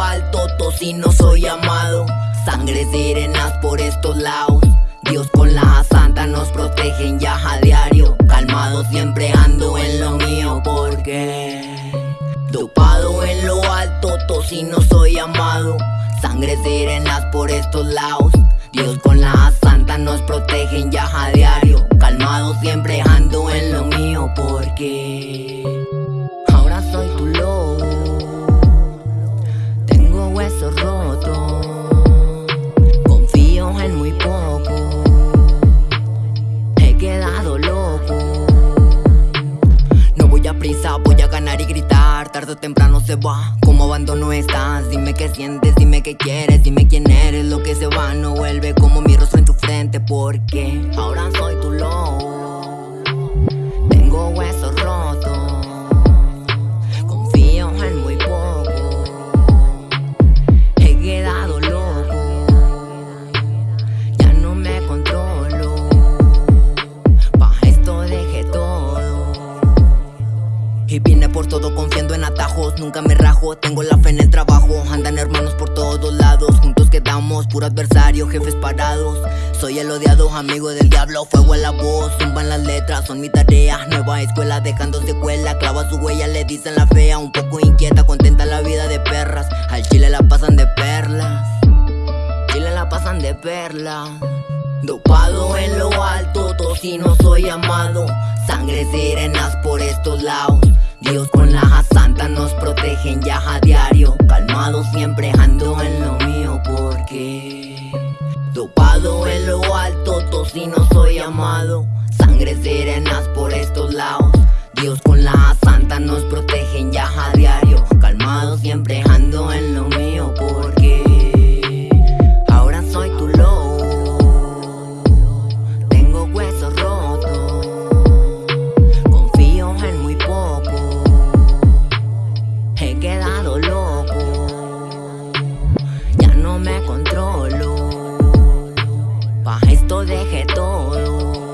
alto, si no soy amado. Sangre sirenas por estos lados. Dios con la santa nos protegen ya a diario. Calmado siempre ando en lo mío porque dopado en lo alto, si no soy amado. Sangre sirenas por estos lados. Dios con la santa nos protegen se. Como abandono estás. Dime qué sientes, dime qué quieres, dime quién eres. Lo que se va no vuelve como mi rostro en tu frente. Porque ahora soy tu lobo. Y vine por todo confiando en atajos, nunca me rajo, tengo la fe en el trabajo, andan hermanos por todos lados, juntos quedamos, puro adversario, jefes parados, soy el odiado, amigo del diablo, fuego a la voz, zumban las letras, son mi tarea, nueva escuela dejando secuela, clava su huella, le dicen la fea, un poco inquieta, contenta la vida de perras, al chile la pasan de perlas, chile la pasan de perlas. Dopado en lo alto, si no soy amado. Sangre sirenas por estos lados. Dios con la santa nos protegen ya a diario. Calmado siempre ando en lo mío porque dopado en lo alto, si no soy amado. Sangre sirenas por estos lados. Dios con la santa nos protegen ya a diario. Me controlo. Pa' esto dejé todo.